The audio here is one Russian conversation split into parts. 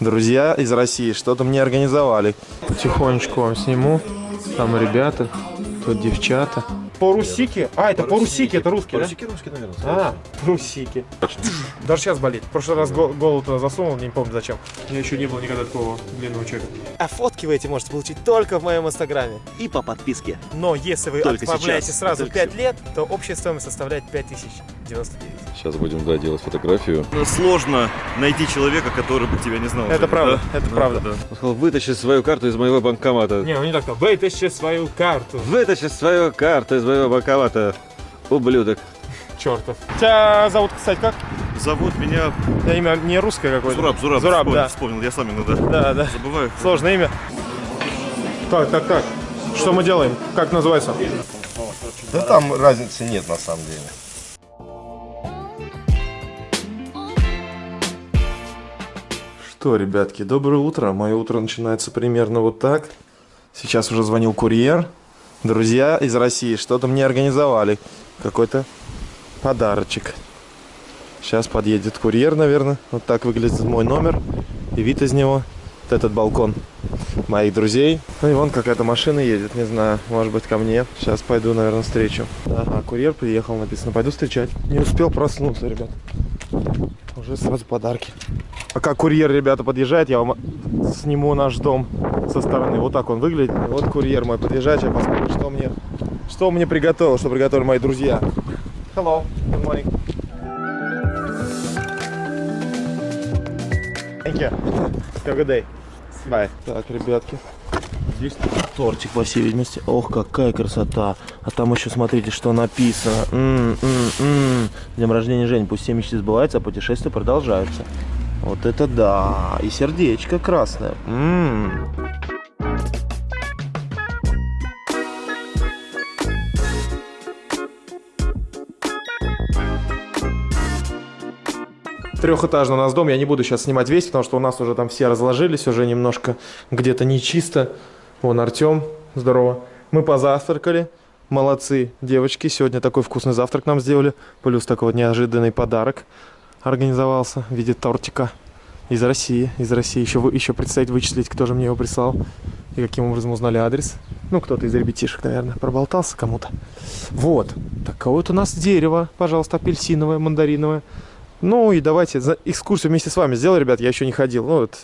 Друзья из России что-то мне организовали. Потихонечку вам сниму. Там ребята, тут девчата. Порусики? А, это порусики, это русские, Русики, русские, наверное. А, порусики. Даже сейчас болит. В прошлый раз го- голову туда засунул, не помню зачем. У меня еще не было никогда такого длинного человека. А фотки вы эти можете получить только в моем инстаграме. И по подписке. Но если вы Только отправляете сейчас. сразу Только 5 лет, то общая стоимость составляет 5099. Сейчас будем, да, делать фотографию. Сложно найти человека, который бы тебя не знал. Это Женя, правда, да? это Да, правда. да. Он сказал, вытащи свою карту из моего банкомата. Не, ну не так, то вытащи свою карту, Вытащи свою карту из моего банкомата. Ублюдок. чертов. Тебя зовут, кстати, как? Зовут меня У тебя имя не русское какое-то? Зураб, Зураб. Зураб, вспомнил, да. вспомнил, я сам иногда Да, да. забываю. Сложное имя. Так, так, так. Что мы делаем? Как называется? Да там разницы нет на самом деле. Что, ребятки, доброе утро. Мое утро начинается примерно вот так. Сейчас уже звонил курьер. Друзья из России что-то мне организовали. Какой-то подарочек. Сейчас подъедет курьер, наверное. Вот так выглядит мой номер. И вид из него. Вот этот балкон моих друзей. Ну и вон какая-то машина едет, не знаю, может быть ко мне. Сейчас пойду, наверное, встречу. Ага, курьер приехал, написано. Пойду встречать. Не успел проснуться, ребят. Уже сразу подарки. Пока курьер, ребята, подъезжает, я вам сниму наш дом со стороны. Вот так он выглядит. Вот курьер мой подъезжает, я посмотрю, что мне, что мне приготовил, что приготовили мои друзья. Hello, good morning. Thank you. Have a good day. Bye. Так, ребятки. Здесь тортик, по всей видимости. Ох, какая красота. А там еще смотрите, что написано. М, м, м. Днем рождения Жень. Пусть все мечты сбываются, а путешествия продолжаются. Вот это да. И сердечко красное. М. Трехэтажный у нас дом, я не буду сейчас снимать весь, потому что у нас уже там все разложились, уже немножко где-то не чисто. Вон Артем, здорово. Мы позавтракали, молодцы девочки, сегодня такой вкусный завтрак нам сделали, плюс такой вот неожиданный подарок организовался в виде тортика из России, из России. Еще, еще предстоит вычислить, кто же мне его прислал и каким образом узнали адрес. Ну, кто-то из ребятишек, наверное, проболтался кому-то. Вот, такое вот у нас дерево, пожалуйста, апельсиновое, мандариновое. Ну и давайте экскурсию вместе с вами сделаю, ребят, я еще не ходил. Ну вот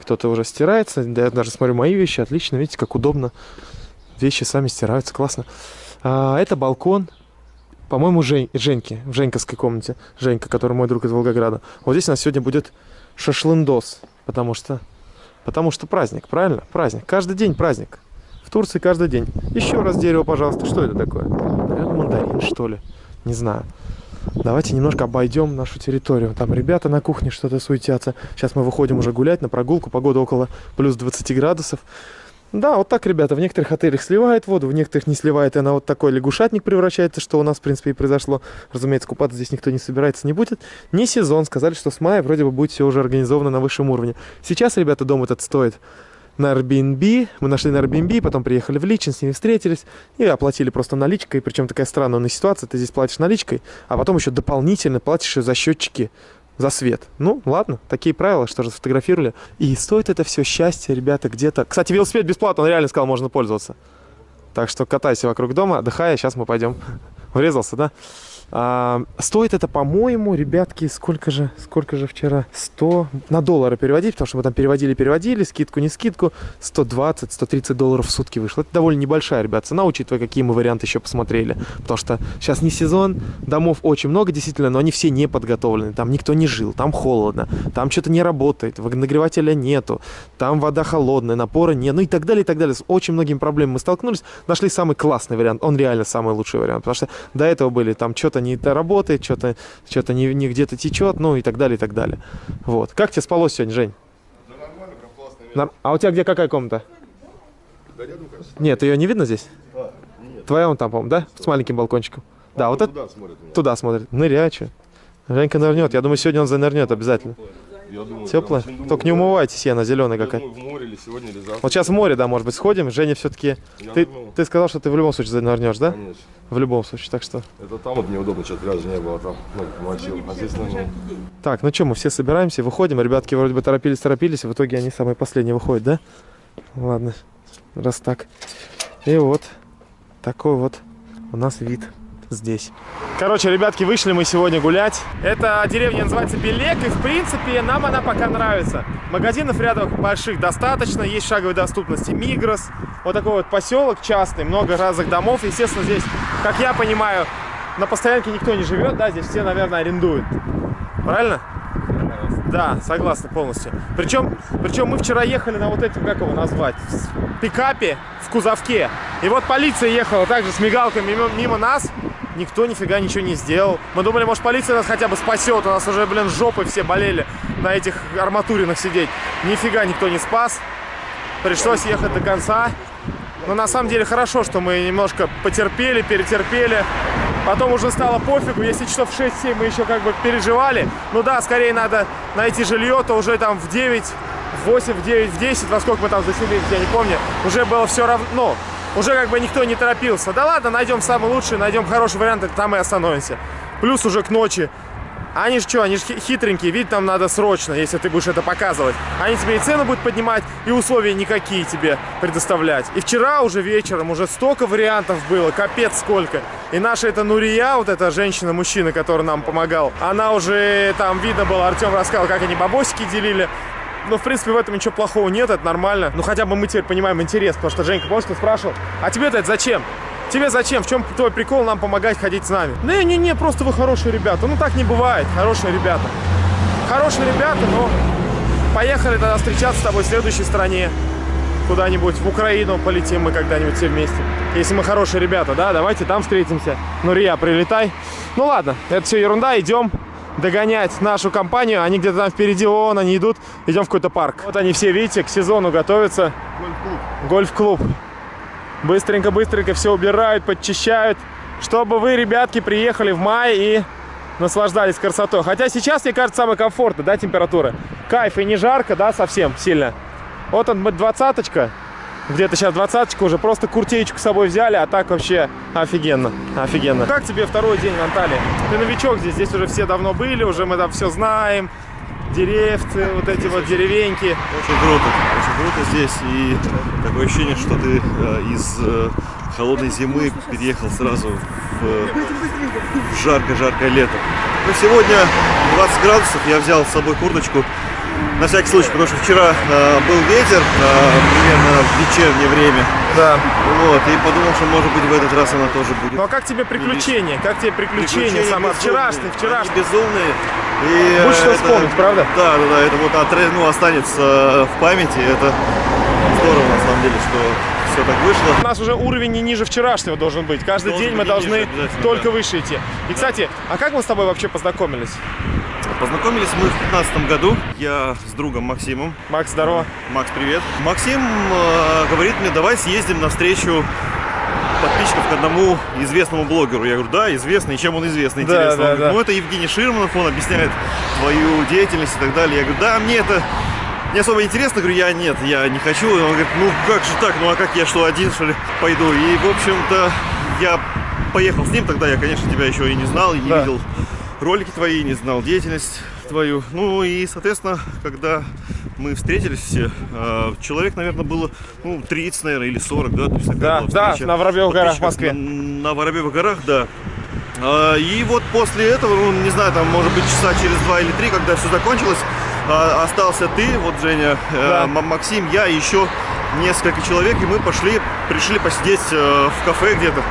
кто-то уже стирается, я даже смотрю мои вещи, отлично, видите, как удобно. Вещи сами стираются, классно. А, это балкон, по-моему, Жень, Женьки, в Женьковской комнате. Женька, который мой друг из Волгограда. Вот здесь у нас сегодня будет шашлындос, потому что, потому что праздник, правильно? Праздник. Каждый день праздник. В Турции каждый день. Еще раз дерево, пожалуйста. Что это такое? Наверное, мандарин, что ли? Не знаю. Давайте немножко обойдем нашу территорию. Там ребята на кухне что-то суетятся. Сейчас мы выходим уже гулять на прогулку. Погода около плюс 20 градусов. Да, вот так, ребята, в некоторых отелях сливает воду, в некоторых не сливает, и она вот такой лягушатник превращается, что у нас, в принципе, и произошло. Разумеется, купаться здесь никто не собирается, не будет. Не сезон, сказали, что с мая вроде бы будет все уже организовано на высшем уровне. Сейчас, ребята, дом этот стоит на Airbnb. Мы нашли на Airbnb, потом приехали в Личин, с ними встретились и оплатили просто наличкой. Причем такая странная ситуация, ты здесь платишь наличкой, а потом еще дополнительно платишь за счетчики за свет. Ну, ладно, такие правила, что же сфотографировали. И стоит это все счастье, ребята, где-то... Кстати, велосипед бесплатно, он реально сказал, можно пользоваться. Так что катайся вокруг дома, отдыхай, а сейчас мы пойдем. Врезался, да? А, стоит это, по-моему, ребятки, сколько же, сколько же вчера? 100 на доллары переводить, потому что мы там переводили-переводили, скидку, не скидку, 120-130 долларов в сутки вышло. Это довольно небольшая, ребят, цена, учитывая, какие мы варианты еще посмотрели. Потому что сейчас не сезон, домов очень много, действительно, но они все не подготовлены. Там никто не жил, там холодно, там что-то не работает, нагревателя нету, там вода холодная, напора нет, ну и так далее, и так далее. С очень многими проблемами мы столкнулись, нашли самый классный вариант, он реально самый лучший вариант, потому что до этого были там что-то не то работает, что-то что не, не где-то течет, ну и так далее, и так далее. Вот. Как тебе спалось сегодня, Жень? Нар- А у тебя где какая комната? Нет, ее не видно здесь? Твоя вон там, по-моему, да? С маленьким балкончиком. Да, вот это Туда смотрит. туда смотрит. Нырячу. Женька нырнет. Я думаю, сегодня он занырнет обязательно. Думаю, Теплая? прям очень Только не думаю, умывайтесь, я на зеленой Я какая. думаю, в море или сегодня, или завтра. Вот сейчас в море, да, может быть, сходим. Женя все-таки... Ты, ты сказал, что ты в любом случае занырнешь, да? Конечно. В любом случае, так что... Это там вот неудобно, что пляжа не было, там ну, мочил. А здесь, ну, Так, ну что, мы все собираемся, выходим. Ребятки вроде бы торопились-торопились, в итоге они самые последние выходят, да? Ладно, раз так. И вот такой вот у нас вид здесь. Короче, ребятки, вышли мы сегодня гулять. Эта деревня называется Белек, и в принципе нам она пока нравится. Магазинов рядом больших достаточно, есть шаговой доступности Мигрос. Вот такой вот поселок частный, много разных домов. Естественно, здесь, как я понимаю, на постоянке никто не живет, да, здесь все, наверное, арендуют. Правильно? Да, согласна полностью. Причем, причем мы вчера ехали на вот этом, как его назвать, в пикапе в кузовке. И вот полиция ехала также с мигалками мимо, мимо нас. Никто нифига ничего не сделал. Мы думали, может полиция нас хотя бы спасет. У нас уже, блин, жопы все болели на этих арматуринах сидеть. Нифига никто не спас. Пришлось ехать до конца. Но на самом деле хорошо, что мы немножко потерпели, перетерпели. Потом уже стало пофигу, если часов 6-7 мы еще как бы переживали. Ну да, скорее надо найти жилье, то уже там в 9, в 8, в 9, в 10, во сколько мы там заселились, я не помню. Уже было все равно, ну, уже как бы никто не торопился. Да ладно, найдем самый лучший, найдем хороший вариант, там и остановимся. Плюс уже к ночи. Они же что, они же хитренькие, видеть нам надо срочно, если ты будешь это показывать. Они тебе и цену будут поднимать, и условия никакие тебе предоставлять. И вчера уже вечером уже столько вариантов было, капец сколько. И наша эта Нурия, вот эта женщина-мужчина, который нам помогал, она уже там видно было, Артем рассказал, как они бабосики делили. Ну, в принципе, в этом ничего плохого нет, это нормально. Ну, хотя бы мы теперь понимаем интерес, потому что Женька, помнишь, ты спрашивал, а тебе-то это зачем? Тебе зачем? В чем твой прикол нам помогать ходить с нами? Не-не-не, просто вы хорошие ребята. Ну, так не бывает, хорошие ребята. Хорошие ребята, но поехали тогда встречаться с тобой в следующей стране. Куда-нибудь в Украину полетим мы когда-нибудь все вместе. Если мы хорошие ребята, да, давайте там встретимся. Ну, Рия, прилетай. Ну, ладно, это все ерунда, идем догонять нашу компанию. Они где-то там впереди, вон они идут. Идем в какой-то парк. Вот они все, видите, к сезону готовятся. Гольф-клуб. Быстренько-быстренько все убирают, подчищают. Чтобы вы, ребятки, приехали в мае и наслаждались красотой. Хотя сейчас, мне кажется, самое комфортно, да, температура. Кайф и не жарко, да, совсем сильно. Вот он, двадцаточка. Где-то сейчас двадцаточка уже. Просто куртеечку с собой взяли, а так вообще офигенно. Офигенно. Как тебе второй день в Анталии? Ты новичок здесь, здесь уже все давно были, уже мы там все знаем. Деревцы, вот эти вот деревеньки. Очень круто, очень круто здесь. И такое ощущение, что ты э, из э, холодной зимы переехал сразу в, э, жаркое-жаркое лето. Ну, сегодня 20 градусов, я взял с собой курточку. На всякий случай, потому что вчера э, был ветер, э, примерно в вечернее время. Да. Вот, и подумал, что может быть в этот раз она тоже будет. Ну а как тебе приключения? Как тебе приключения? Безумные. вчерашнее. Они безумные. И Будет что это- вспомнить, правда? Да, да, да, это вот отре- ну, останется в памяти. Это здорово, на самом деле, что все так вышло. У нас уже уровень не ниже вчерашнего должен быть. Каждый Должен день мы должны ниже, только да. выше идти. И, кстати, а как мы с тобой вообще познакомились? Познакомились мы в 2015 году. Я с другом Максимом. Макс, здорово. Макс, привет. Максим э, говорит мне, давай съездим навстречу подписчиков к одному известному блогеру. Я говорю, да, известный. Чем он известный, Да, интересно? да, он говорит, да. ну это Евгений Ширманов, он объясняет твою деятельность и так далее. Я говорю, да, мне это не особо интересно. Говорю, я нет, я не хочу. И он говорит, ну как же так, ну а как я что, один что ли пойду? И, в общем-то, я поехал с ним. Тогда я, конечно, тебя еще и не знал, и не Да. видел ролики твои, не знал деятельность твою. Ну и, соответственно, когда мы встретились все, э, человек, наверное, было ну, 30, наверное, или 40, да? То есть Да, да, на Воробьевых горах в Москве. На, на Воробьевых горах, да. А, И вот после этого, ну, не знаю, там, может быть, часа через два или три, когда все закончилось, а, остался ты, вот Женя, э, Да. Максим, я и еще несколько человек, и мы пошли, пришли посидеть э, в кафе где-то.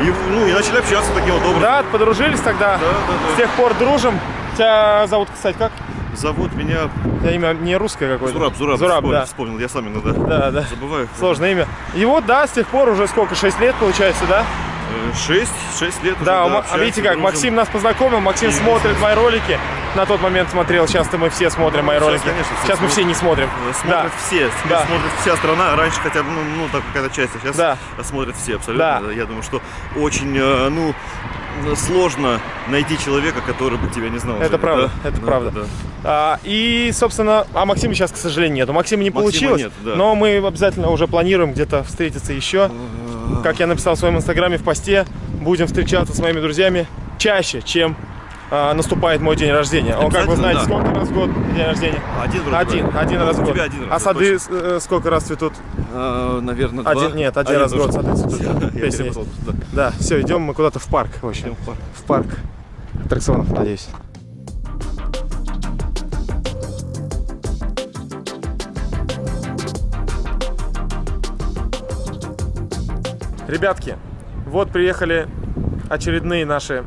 И, ну, и начали общаться таким вот образом. Да, подружились тогда. Да, да, да. С тех пор дружим. Тебя зовут, кстати, как? Зовут меня тебя имя не русское какое-то. Зураб, Зураб, Зураб, вспомнил, да. вспомнил, я сам иногда Да, да. забываю. Сложное имя. И вот, да, с тех пор уже сколько, 6 лет получается, да? Э, Шесть, шесть лет уже, Да, Ма- а общаемся, видите как, дружим. Максим нас познакомил, Максим И смотрит мои ролики. На тот момент смотрел, сейчас-то мы все смотрим мои Сейчас, ролики. конечно, все Сейчас мы все не смотрим. Э, Смотрят Да. все, Да. смотрит вся страна. Раньше хотя бы, ну, ну так какая-то часть, а сейчас Да. смотрят все абсолютно. Да. Я думаю, что очень, э, ну, сложно найти человека, который бы тебя не знал. Это Женя, правда, да? это Да, правда. да. А, и, собственно, а Максима сейчас, к сожалению, нет. У Максима не Максима получилось, нет, да. но мы обязательно уже планируем где-то встретиться еще. Как я написал в своем инстаграме в посте, будем встречаться с моими друзьями чаще, чем а, наступает мой день рождения. Он, как вы знаете, Обязательно, сколько раз в год день рождения? Один вроде Один, бы. один раз в У год. тебя один раз, а да, сады э, сколько раз цветут? А, наверное, два. Один, нет, один, раз в год сады цветут. Перепутал, да. Да, все, идем мы куда-то в парк, в общем. Идем в парк. В парк аттракционов, надеюсь. Ребятки, вот приехали очередные наши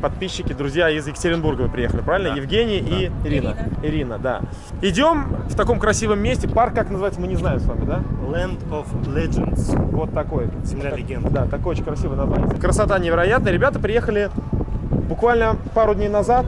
подписчики, друзья из Екатеринбурга вы приехали, правильно? Да. Евгений и Ирина. Ирина, да. Идем в таком красивом месте. Парк, как называется, мы не знаем с вами, да? Land of Legends. Вот такой. Земля Так- легенд. Да, такое очень красивое название. Красота невероятная. Ребята приехали буквально пару дней назад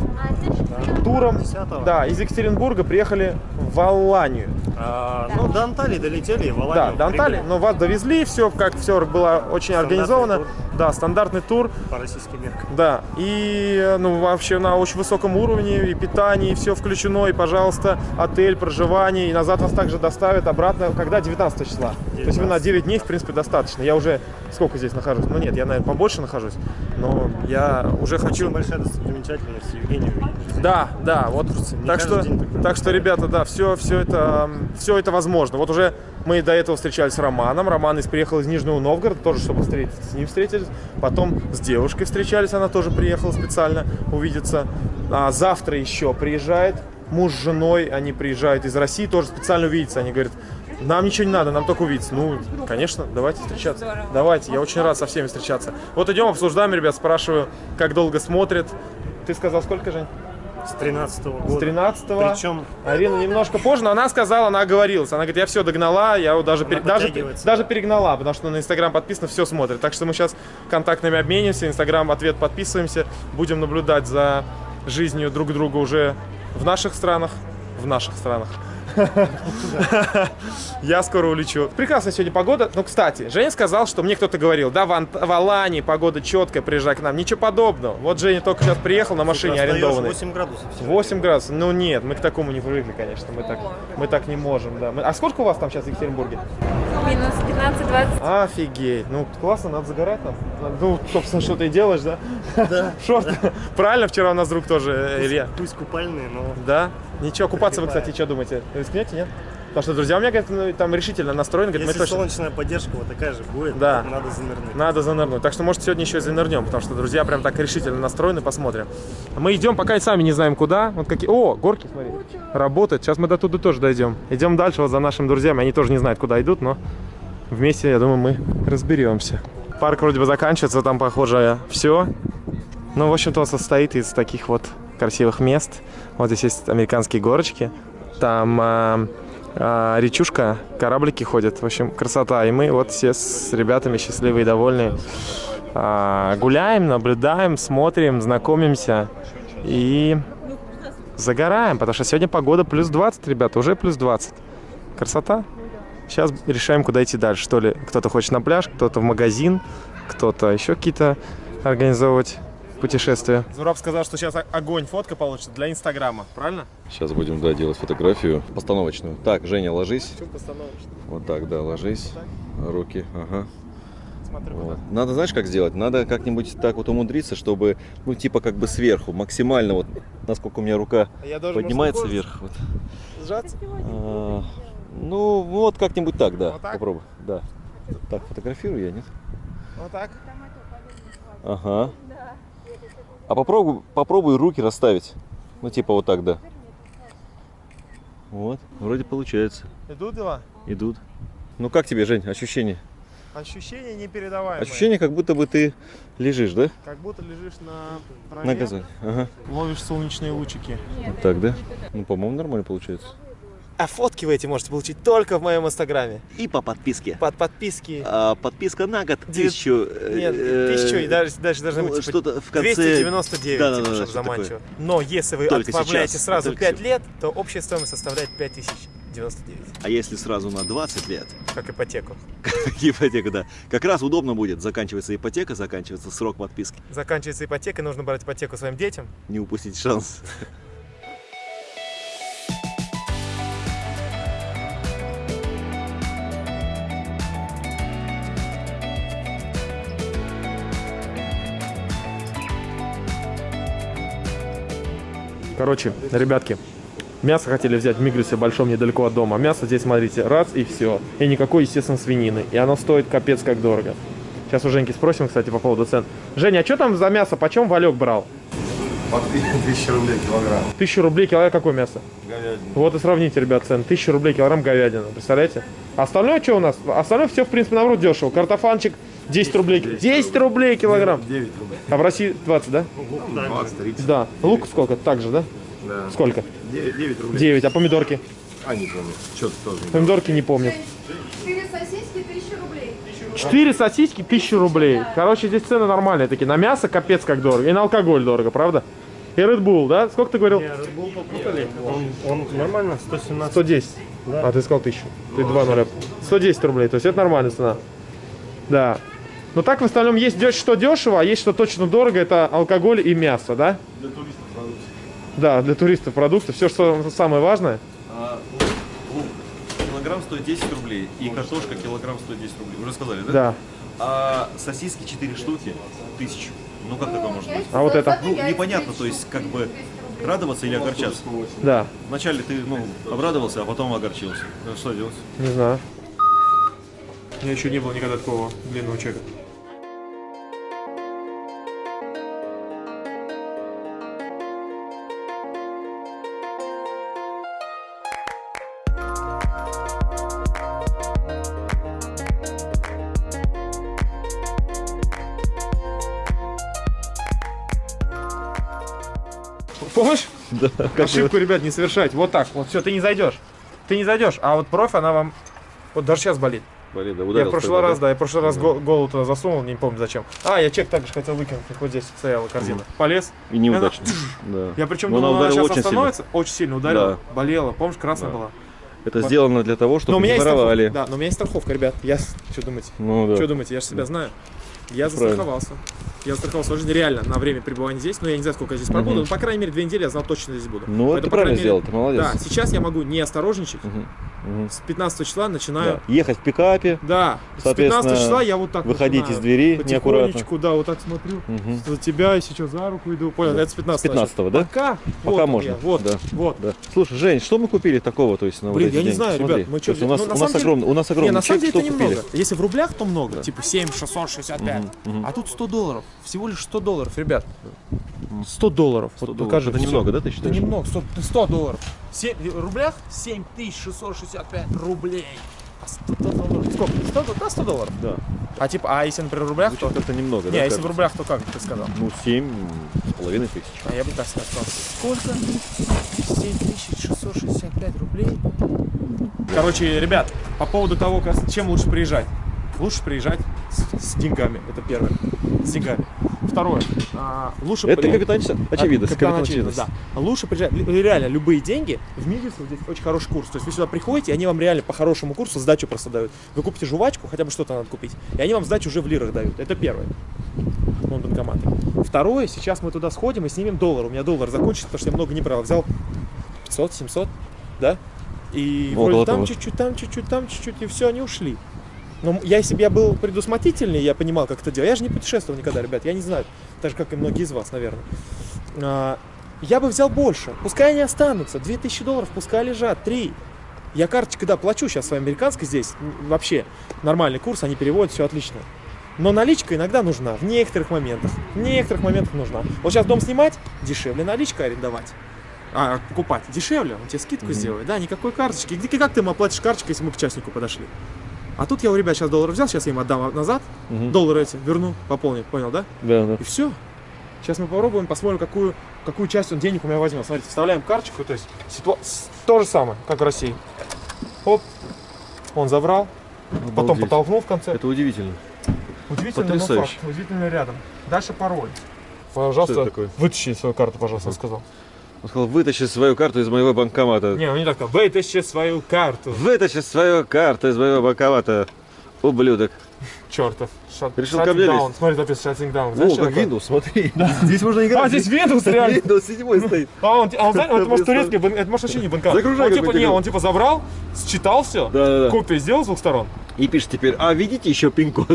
туром. 10-го. Да, из Екатеринбурга приехали в Аланию. А, ну, до Анталии долетели, в Да, до Анталии, но вас довезли, все как все было очень Стандартный организовано. тур. Да, стандартный тур. По российским меркам. Да, и ну вообще на очень высоком уровне, и питание, и все включено, и, пожалуйста, отель, проживание, и назад вас также доставят обратно, когда 19 числа. То есть вы на 9 дней, в принципе, достаточно. Я уже сколько здесь нахожусь? Ну нет, я, наверное, побольше нахожусь, но я уже хочу... Большая достопримечательность увидеть. Да, да, вот. Не Так что, так что, ребята, да, все, все это, все это возможно. Вот уже мы до этого встречались с Романом. Роман из приехал из Нижнего Новгорода, тоже чтобы встретиться с ним встретились. Потом с девушкой встречались, она тоже приехала специально увидеться. А завтра еще приезжает муж с женой, они приезжают из России, тоже специально увидеться. Они говорят, нам ничего не надо, нам только увидеться. Ну, конечно, давайте встречаться. Давайте, я очень рад со всеми встречаться. Вот идем, обсуждаем, ребят, спрашиваю, как долго смотрят. Ты сказал, сколько, Жень? С 13 С года. 13 Причем Арина немножко позже, но она сказала, она оговорилась. Она говорит, я все догнала, я даже, пере- даже, даже перегнала, потому что на Инстаграм подписано, все смотрит. Так что мы сейчас контактными обменимся, Инстаграм ответ подписываемся, будем наблюдать за жизнью друг друга уже в наших странах, в наших странах. Я скоро улечу. Прекрасная сегодня погода. Ну, кстати, Женя сказал, что мне кто-то говорил, да, в, Ант- в Алании погода четкая, приезжай к нам. Ничего подобного. Вот Женя только сейчас приехал на машине арендованной. 8 градусов. всего. 8 градусов. Ну нет, мы к такому не привыкли, конечно. Мы так, мы так не можем, да. А сколько у вас там сейчас в Екатеринбурге? Минус 15-20. Офигеть. Ну, классно, надо загорать там. Ну, собственно, что ты делаешь, да? Да. Шорты. Правильно, вчера у нас друг тоже, э, Илья. Пусть купальные, но Да? Ничего, купаться вы, кстати, что думаете? Рискнете, нет? Потому что друзья у меня, говорят, ну, там решительно настроены, говорят, мы если точно... солнечная поддержка вот такая же будет, Да. надо занырнуть. Надо занырнуть. Так что, может, сегодня еще и занырнем, потому что друзья прям так решительно настроены, посмотрим. Мы идем, пока и сами не знаем куда. Вот какие... О, горки, смотри. Работает. Сейчас мы до туда тоже дойдем. Идем дальше вот за нашими друзьями. Они тоже не знают, куда идут, но вместе, я думаю, мы разберемся. Парк вроде бы заканчивается, там, похоже, все. Ну, в общем-то, он состоит из таких вот красивых мест. Вот здесь есть американские горочки. Там а, а, речушка, кораблики ходят. В общем, красота. И мы вот все с ребятами счастливые и довольные. а, гуляем, наблюдаем, смотрим, знакомимся и загораем. Потому что сегодня погода плюс 20, ребята, уже плюс 20. Красота. Сейчас решаем, куда идти дальше. Что ли, кто-то хочет на пляж, кто-то в магазин, кто-то еще какие-то организовывать путешествия. Зураб сказал, что сейчас огонь, фотка получится для Инстаграма, правильно? Сейчас будем, да, делать фотографию постановочную. Так, Женя, ложись. Чем постановочно? Вот так, да, ложись. Руки, ага. Смотрю, Вот. Надо, знаешь, как сделать? Надо как-нибудь так вот умудриться, чтобы, ну, типа, как бы сверху, максимально, вот, насколько у меня рука А я должен поднимается может, вверх. Вот. Сжаться? А, ну, вот как-нибудь так, да. Вот так? Попробуй, да. Так, фотографирую я, нет? Вот так. Ага. А попробуй, попробуй руки расставить. Ну, типа вот так, да. Вот, вроде получается. Идут дела? Идут. Ну, как тебе, Жень, ощущение? Ощущения непередаваемые. Ощущение, как будто бы ты лежишь, да? Как будто лежишь на траве, На газоне. Ага. ловишь солнечные лучики. Вот так, да? Ну, по-моему, нормально получается. А фотки вы эти можете получить только в моем инстаграме. И по подписке. Под подписки. А, подписка на год тысячу. э, Нет, э, тысячу и дальше, дальше должны ну, быть типа, что-то в конце. 299, Да, да, типа, да, чтобы заманчиво. Но если вы Только отправляете сейчас, сразу только 5 сейчас. лет, то общая стоимость составляет 99. А если сразу на 20 лет, Как ипотеку. как ипотека, да, как раз удобно будет. Заканчивается ипотека, заканчивается срок подписки. Заканчивается ипотека, нужно брать ипотеку своим детям. Не упустить шанс. Короче, ребятки, мясо хотели взять в Мигресе большом недалеко от дома. Мясо здесь, смотрите, раз и все. И никакой, естественно, свинины. И оно стоит капец как дорого. Сейчас у Женьки спросим, кстати, по поводу цен. Женя, а что там за мясо? Почем Валек брал? По 1000 рублей килограмм. Тысячу рублей килограмм. Какое мясо? Говядина. Вот и сравните, ребят, цены. Тысяча рублей килограмм говядина. Представляете? Остальное что у нас? Остальное все, в принципе, наоборот, дешево. Картофанчик 10 рублей. 10 рублей килограмм. 9 рублей. А в России 20, да? 20, 30. Да. Лук сколько? Так же, да? Да. Сколько? 9, 9 рублей. 9. А помидорки? А, не помню. Что-то тоже не Помидорки не помню. Четыре сосиски, тысяча рублей. 4 сосиски, 1000 рублей. Короче, здесь цены нормальные такие. На мясо капец как дорого. И на алкоголь дорого, правда? И Red Bull, да? Сколько ты говорил? Не, Red Bull попутали. Он, он нормально, 117. 110. А ты сказал 1000. Ты 2 нуля. 110 рублей. То есть это нормальная цена. Да. Но так в остальном есть что дешево, а есть что точно дорого. Это алкоголь и мясо, да? Для туристов продукты. Да, для туристов продукты. Все, что самое важное. А, лук, килограмм стоит 10 рублей, и картошка килограмм стоит 10 рублей. Уже сказали, да? Да. А сосиски 4 штуки, тысячу. Ну как такое может быть? А вот это? Ну, непонятно, то есть, как бы, радоваться или огорчаться. Да. Вначале ты, ну, обрадовался, а потом огорчился. Ну, Что делать? Не знаю. У меня еще не было никогда такого длинного чека. Помнишь? Да, Ошибку, ребят, не совершать. Вот так. Вот все, ты не зайдешь. Ты не зайдешь. А вот проф, она вам. Вот даже сейчас болит. Болит, да, я в прошлый раз, да, я в прошлый раз го- голову туда засунул, не помню зачем. А, я чек также хотел выкинуть, вот здесь стояла корзина. Полез. И неудачно. Да. Я причем думал, она сейчас очень сильно. остановится. Очень сильно ударила. Да. Болела. Помнишь, красная Да. была. Это сделано для того, Но у чтобы меня не воровали. Да, но у меня есть страховка, ребят. Я что думаете? Ну да. Что думаете? Я же себя знаю. Я застраховался. Я застраховался жизнь реально на время пребывания здесь. Но я не знаю, сколько я здесь пробуду. Но, по крайней мере, две недели я знал точно здесь буду. Ну, это Поэтому, по правильно мере, сделал, ты молодец. Да, сейчас я могу не осторожничать. Мгм. Мгм. С 15 числа начинаю. Да. Ехать в пикапе, Да, с Соответственно, 15 числа я вот так выходить начинаю. из двери неаккуратно. Да, вот так смотрю. Мгм. За тебя и сейчас за руку иду. Понял, это с 15 С 15-го, да? Пока, Пока вот можно, я, вот, да. вот. Да. Слушай, Жень, что мы купили такого, то есть на вот Блин, эти я не деньги? знаю, Смотри, ребят, мы то что есть у нас, ну, у нас огромный, у нас Не, огромный на самом деле это немного. Если в рублях, то много. Типа 7 665. Мгм, мгм. А тут 100 долларов. Всего лишь 100 долларов, ребят. 100 долларов. 100 Вот долларов. Это немного, да, ты Это считаешь? немного. 100, 100 долларов. Семь- в рублях 7665 рублей. А 100 долларов. Сколько? 100, до- да, 100 долларов. Да. А типа, а если, например, в рублях, то... Звучит как-то немного, Не, да? а если в рублях, то как ты сказал? Ну, семь с половиной тысяч. А я бы так сказал. Сколько? 7665 рублей. Короче, ребят, по поводу того, как, чем лучше приезжать. Лучше приезжать с, с деньгами, это первое. С деньгами. Второе. а, лучше Это при- капитан очевидность. Капитан капитан очевидность, да. Лучше приезжать, ли- реально, любые деньги, в вот здесь очень хороший курс. То есть вы сюда приходите, и они вам реально по хорошему курсу сдачу просто дают. Вы купите жвачку, хотя бы что-то надо купить, и они вам сдачу уже в лирах дают. Это первое. Вон банкоматы. Второе, сейчас мы туда сходим и снимем доллар. У меня доллар закончится, потому что я много не брал. Взял 500, 700, да? И Около вроде там чуть-чуть, там чуть-чуть, там чуть-чуть, и все, они ушли. Но я, если бы я был предусмотрительней, я понимал, как это делать. Я же не путешествовал никогда, ребят, я не знаю. Так же, как и многие из вас, наверное. А, я бы взял больше. Пускай они останутся. 2000 долларов пускай лежат. 3. Я карточкой, да, плачу сейчас своей американской здесь. Вообще нормальный курс, они переводят, все отлично. Но наличка иногда нужна, в некоторых моментах. В некоторых моментах нужна. Вот сейчас дом снимать, дешевле наличка арендовать. А, покупать дешевле, он тебе скидку сделает. Да, никакой карточки. Как ты ему оплатишь карточкой, если мы к частнику подошли? А тут я у ребят сейчас доллар взял, сейчас я им отдам назад. Мгм. Доллары эти верну, пополню, понял, да? Да, да. И все. Сейчас мы попробуем, посмотрим, какую, какую часть он денег у меня возьмет. Смотрите, вставляем карточку, то есть ситуа- то же самое, как в России. Оп, он забрал, потом Обалдеть. подтолкнул в конце. Это удивительно. Удивительно, но факт. Удивительно рядом. Дальше пароль. Пожалуйста, вытащи свою карту, пожалуйста, я сказал. Он сказал, вытащи свою карту из моего банкомата. Не, он не так сказал. Вытащи свою карту. Вытащи свою карту из моего банкомата, ублюдок. Чертов. Shut, Решил ко мне down. Смотри, написано shutting down. О, Знаешь, что как такое? Windows, смотри. Здесь можно играть. А, здесь Windows реально. Windows 7 стоит. А он, а он, знаешь, это может турецкий, это может вообще не банкомат. Загружай Он типа, не, он типа забрал, считал все, Да-да-да. копию сделал с двух сторон. И пишет теперь, а видите еще пин-код?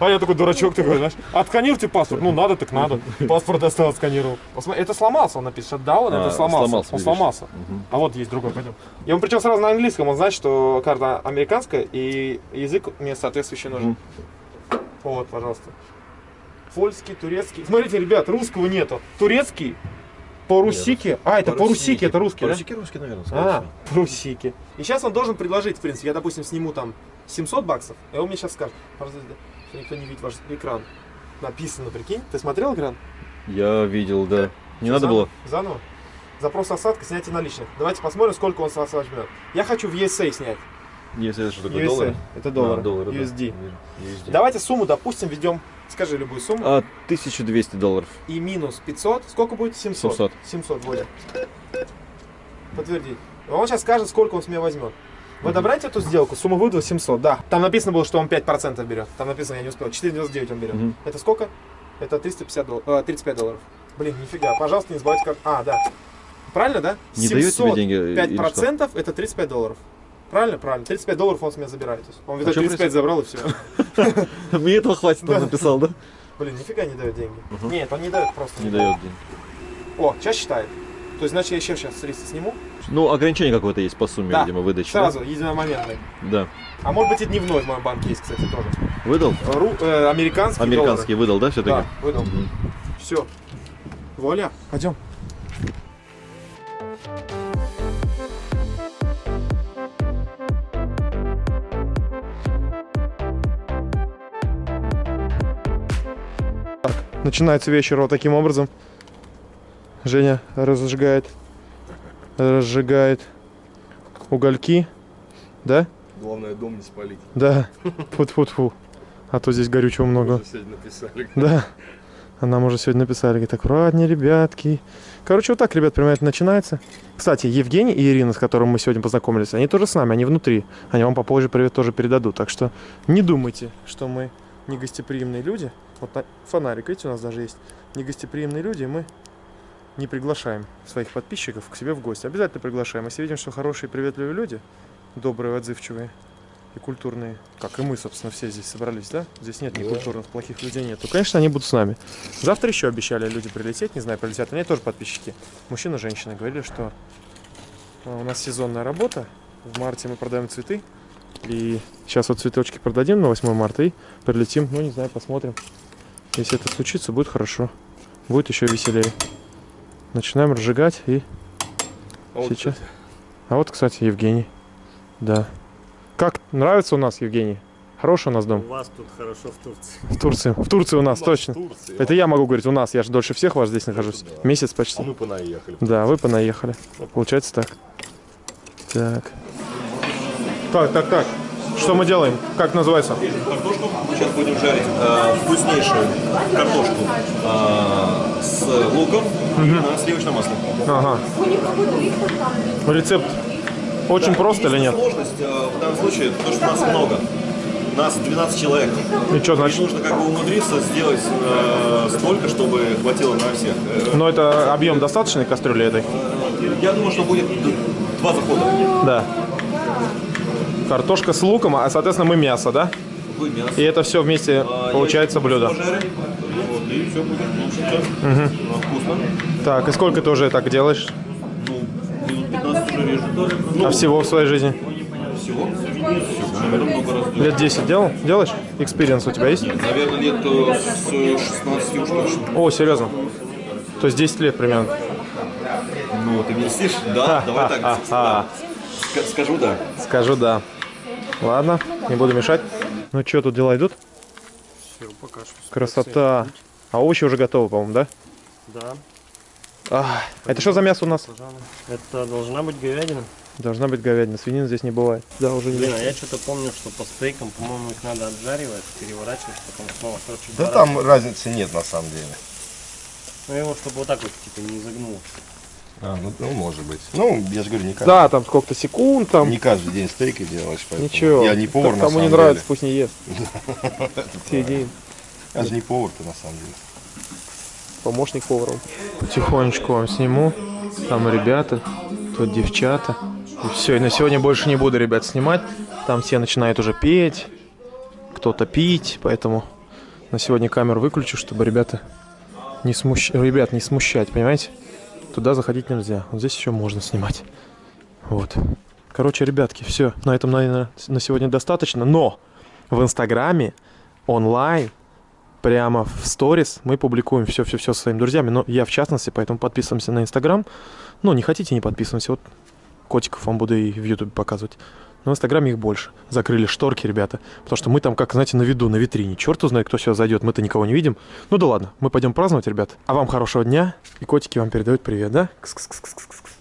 А я такой дурачок такой, знаешь, отсканируйте паспорт. Ну, надо, так надо. Паспорт достал, отсканировал. Это сломался, он shutdown, А, это сломался. сломался, он сломался. А вот есть другой, пойдем. И он причем сразу на английском, он знает, что карта американская, и язык мне соответствующий нужен. Вот, пожалуйста. Польский, турецкий. Смотрите, ребят, русского нету. Турецкий, по-русики. А, это по-русики, это русский, да? Русский, русский, наверное, А, трусики. И сейчас он должен предложить, в принципе, я, допустим, сниму там 700 баксов, и он мне сейчас скажет, пожалуйста, что никто не видит ваш экран. Написано, прикинь. Ты смотрел экран? Я видел, да. Не надо Заново? было? Заново. Запрос осадка, снятие наличных. Давайте посмотрим, сколько он с вас возьмет. Я хочу в USA снять. Если это что такое, USA. доллары? Это доллары. А, доллары, да. USD. USD. Давайте сумму, допустим, введем, скажи любую сумму. А, 1200 долларов. И минус 500. Сколько будет? 700. 700. 700 вводим. Подтвердить. Он сейчас скажет, сколько он с меня возьмет. Вы одобряете эту сделку? Сумма вывода 700, да. Там написано было, что он 5% берет. Там написано, я не успел. 4,99 он берет. Мгм. Это сколько? Это 350 долларов, э, 35 долларов. Блин, нифига. Пожалуйста, не забывайте как... А, да. Правильно, да? Не дает тебе деньги, э, или 5% это 35 долларов. Правильно? Правильно. 35 долларов он с меня забирает. Он, видать, А чё 35 забрал и все. Мне этого хватит, он написал, да? Блин, нифига не дает деньги. Нет, он не дает просто. Не дает денег. О, сейчас считает. То есть, значит, я еще сейчас с риска сниму. Ну, ограничение какое-то есть по сумме, Да. видимо, выдачи. да? Сразу, единомоментный. Да. А может быть и дневной в моем банке есть, кстати, тоже. Выдал? Ру, э, американский Американский выдал, да, все-таки? доллары. Да, выдал. Все. Вуаля, пойдем. Начинается вечер вот таким образом. Женя разжигает, разжигает угольки, да? Главное, дом не спалить. Да. Фу-фу-фу. А то здесь горючего много. Уже сегодня написали. Да. А нам уже сегодня написали, говорит, аккуратнее, ребятки. Короче, вот так, ребят, прямо это начинается. Кстати, Евгений и Ирина, с которым мы сегодня познакомились, они тоже с нами, они внутри. Они вам попозже привет тоже передадут. Так что не думайте, что мы негостеприимные люди. Фонарик, видите, у нас даже есть. Негостеприимные люди, и мы не приглашаем своих подписчиков к себе в гости. Обязательно приглашаем. Если видим, что хорошие, приветливые люди, добрые, отзывчивые и культурные, как и мы, собственно, все здесь собрались, да? Здесь нет ни культурных, плохих людей нет. То, конечно, они будут с нами. Завтра еще обещали люди прилететь, не знаю, прилетят. Они тоже подписчики. Мужчина, женщина говорили, что а, у нас сезонная работа. В марте мы продаем цветы. И сейчас вот цветочки продадим на 8 марта и прилетим. Ну, не знаю, посмотрим. Если это случится, будет хорошо. Будет еще веселее. Начинаем разжигать и А вот, сейчас. кстати, А вот, кстати, Евгений. Да. Как нравится у нас, Евгений? Хороший у нас дом. У вас тут хорошо в Турции. В Турции. В Турции у нас у точно. Турции, Это я могу говорить у нас. Я же дольше всех вас здесь нахожусь. да. Месяц А почти. мы понаехали. Да, вы понаехали. Получается так. Так. Так, так, так. Что мы делаем? Как называется? Картошку мы сейчас будем жарить э, вкуснейшую картошку э, с луком и на сливочном масле. Ага. Рецепт очень просто или нет? Сложность э, в данном случае, то, что нас много. Нас 12 человек. И что И значит? нужно как бы умудриться сделать э, столько, чтобы хватило на всех. Э, Ну, это объем достаточной кастрюли этой? Я думаю, что будет два захода. Да. Картошка с луком, а, соответственно, мы мясо, да? Будет мясо. И это все вместе А, получается блюдо. Вот, и все будет получиться э, вкусно. Так, и сколько ты уже так делаешь? Ну, минут 15 уже режу. Ну, А всего в своей жизни? всего. Делаю. Лет 10 делал? Делаешь? Experience у тебя есть? Наверное, лет э, с 16 уж точно. О, серьезно? То есть 10 лет примерно? Ну, ты меня слышишь? Да, давай так. Ха-ха-ха. Ска- Скажу да. Скажу да. Ладно, не буду мешать. Ну что, тут дела идут? Все, пока что. Красота. А овощи уже готовы, по-моему, да? Да, А, это что за мясо у нас? Это должна быть говядина. Должна быть говядина, свинины здесь не бывает. Да, уже не Блин, а я что-то помню, что по стейкам, по-моему, их надо отжаривать, переворачивать, потом снова, короче, Да там разницы нет на самом деле. Ну его, чтобы вот так вот, типа, не изогнул. А, ну, ну, может быть. Ну, я же говорю, не каждый, Да, там сколько-то секунд, там. не каждый день стейки делаешь, поэтому Ничего. я не повар, Так на Кому не нравится, деле. пусть не ест. Съедим. Я же не повар-то, на самом деле. Помощник поваром. Потихонечку вам сниму. Там ребята, тут девчата. И все, и на сегодня больше не буду, ребят, снимать. Там все начинают уже петь, кто-то пить, поэтому на сегодня камеру выключу, чтобы ребята не смущ... ребят не смущать, понимаете? Туда заходить нельзя. Вот здесь еще можно снимать. Вот. Короче, ребятки, все. На этом, наверное, на сегодня достаточно. Но в Инстаграме онлайн прямо в сторис мы публикуем все-все-все своими друзьями. Но я в частности, поэтому подписываемся на Инстаграм. Ну, не хотите, не подписываемся. Вот котиков вам буду и в Ютубе показывать. В Инстаграме их больше. Закрыли шторки, ребята. Потому что мы там, как, знаете, на виду, на витрине. Черт узнает, кто сюда зайдет. Мы-то никого не видим. Ну да ладно, мы пойдем праздновать, ребят. А вам хорошего дня. И котики вам передают привет, да? Кс -кс -кс -кс -кс.